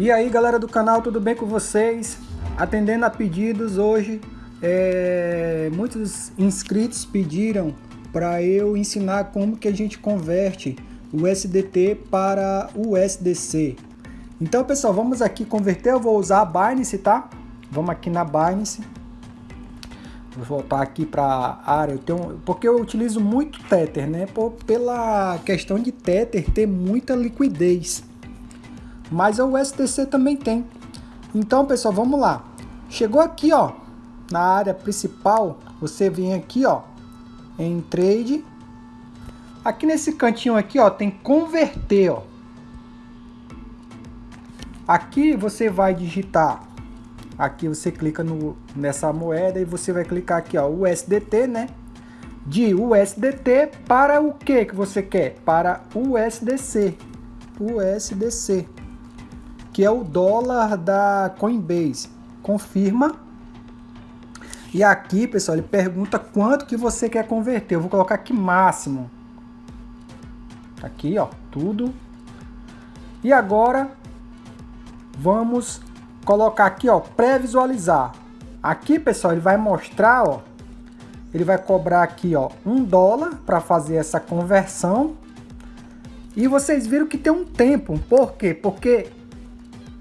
E aí galera do canal, tudo bem com vocês? Atendendo a pedidos hoje, é... muitos inscritos pediram para eu ensinar como que a gente converte o SDT para o USDC. Então pessoal, vamos aqui converter, eu vou usar a Binance, tá? Vamos aqui na Binance. Vou voltar aqui para a área, eu tenho, porque eu utilizo muito Tether, né? Pela questão de Tether ter muita liquidez. Mas o USDC também tem. Então, pessoal, vamos lá. Chegou aqui, ó, na área principal, você vem aqui, ó, em trade. Aqui nesse cantinho aqui, ó, tem converter, ó. Aqui você vai digitar Aqui você clica no, nessa moeda e você vai clicar aqui, ó, USDT, né? De USDT para o que que você quer? Para USDC. USDC. Que é o dólar da Coinbase. Confirma. E aqui, pessoal, ele pergunta quanto que você quer converter. Eu vou colocar aqui máximo. Aqui, ó, tudo. E agora vamos colocar aqui, ó, pré-visualizar. Aqui, pessoal, ele vai mostrar, ó, ele vai cobrar aqui, ó, um dólar para fazer essa conversão. E vocês viram que tem um tempo. Por quê? Porque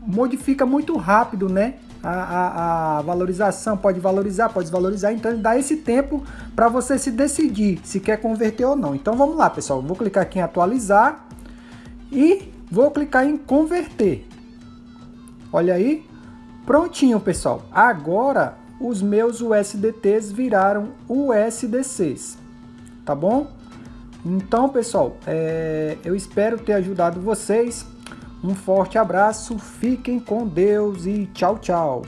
modifica muito rápido, né? A, a, a, valorização pode valorizar, pode desvalorizar, então ele dá esse tempo para você se decidir se quer converter ou não. Então vamos lá, pessoal. Vou clicar aqui em atualizar e vou clicar em converter. Olha aí, Prontinho, pessoal. Agora os meus USDTs viraram USDCs, tá bom? Então, pessoal, é, eu espero ter ajudado vocês. Um forte abraço, fiquem com Deus e tchau, tchau.